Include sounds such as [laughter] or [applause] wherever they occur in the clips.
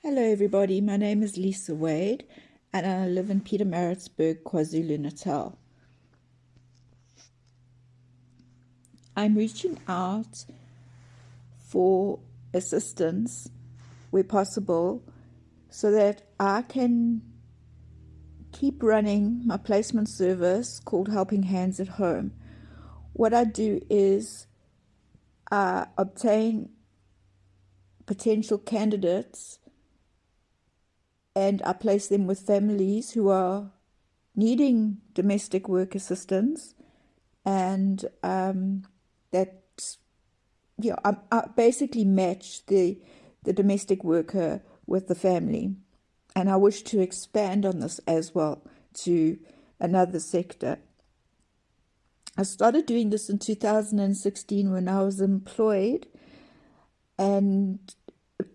Hello, everybody. My name is Lisa Wade, and I live in Peter Pietermaritzburg, KwaZulu Natal. I'm reaching out for assistance where possible so that I can keep running my placement service called Helping Hands at Home. What I do is I obtain potential candidates and I place them with families who are needing domestic work assistance. And um, that yeah I, I basically match the the domestic worker with the family. And I wish to expand on this as well to another sector. I started doing this in 2016 when I was employed. And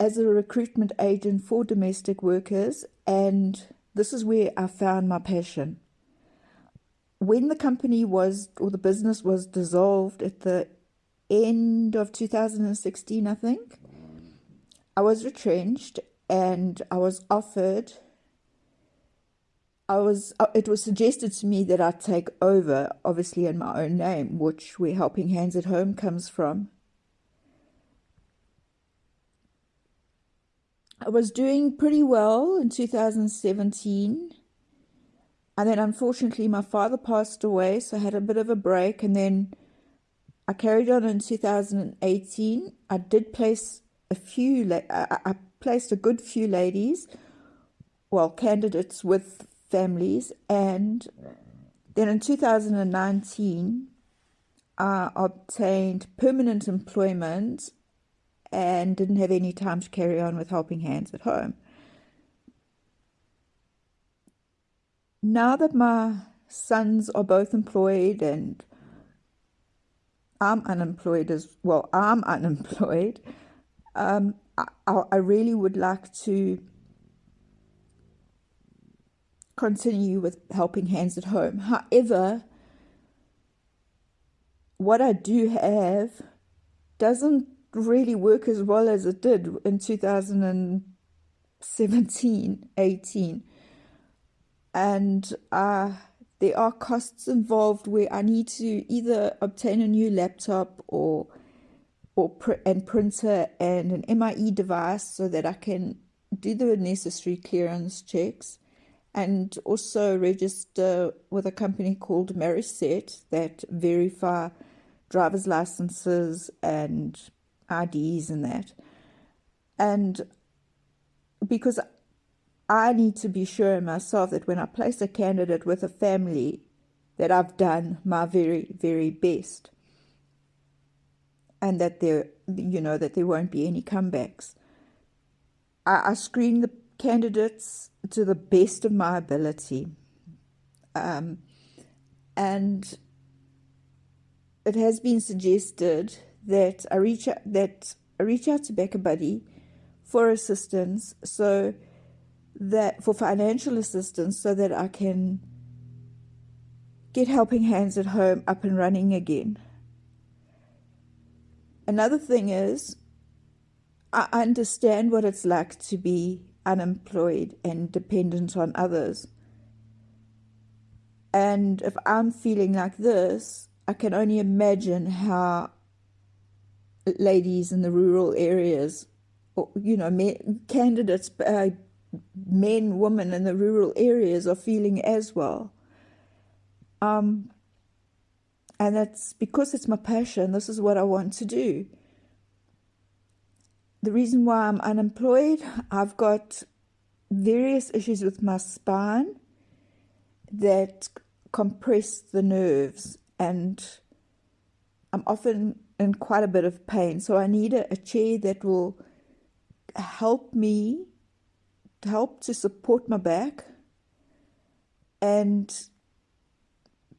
as a recruitment agent for domestic workers, and this is where I found my passion. When the company was, or the business was dissolved at the end of 2016, I think, I was retrenched and I was offered I was uh, it was suggested to me that I take over obviously in my own name which where helping hands at home comes from I was doing pretty well in 2017 and then unfortunately my father passed away so I had a bit of a break. And then I carried on in 2018 I did place a few I, I placed a good few ladies well candidates with families. And then in 2019 I obtained permanent employment and didn't have any time to carry on with helping hands at home. Now that my sons are both employed and I'm unemployed as well, I'm [laughs] unemployed, um, I, I really would like to continue with helping hands at home. However, what I do have doesn't really work as well as it did in 2017 18 and uh, there are costs involved where I need to either obtain a new laptop or or pr and printer and an MIE device so that I can do the necessary clearance checks and also register with a company called Mariset that verify driver's licenses and IDs and that. And because I need to be sure myself that when I place a candidate with a family, that I've done my very, very best. And that there, you know, that there won't be any comebacks. I, I screen the candidates to the best of my ability. Um, and it has been suggested that I reach out, that I reach out to BackaBuddy for assistance, so that for financial assistance, so that I can get Helping Hands at Home up and running again. Another thing is, I understand what it's like to be unemployed and dependent on others. And if I'm feeling like this, I can only imagine how ladies in the rural areas, or, you know, candidates, uh, men, women in the rural areas are feeling as well. Um, and that's because it's my passion. This is what I want to do. The reason why I'm unemployed, I've got various issues with my spine that compress the nerves and I'm often in quite a bit of pain. So I need a, a chair that will help me, help to support my back, and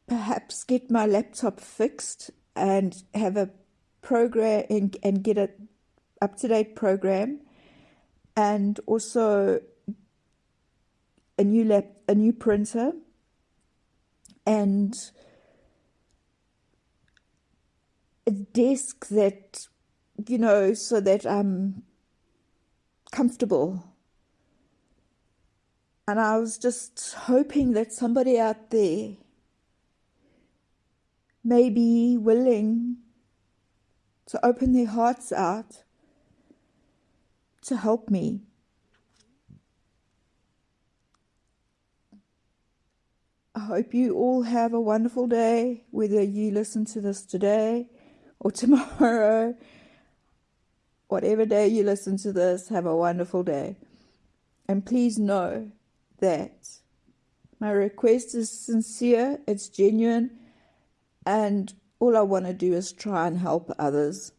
perhaps get my laptop fixed and have a program and, and get a up to date program, and also a new lap, a new printer, and desk that, you know, so that I'm comfortable And I was just hoping that somebody out there may be willing to open their hearts out to help me. I hope you all have a wonderful day, whether you listen to this today or tomorrow. [laughs] Whatever day you listen to this, have a wonderful day. And please know that my request is sincere, it's genuine, and all I want to do is try and help others.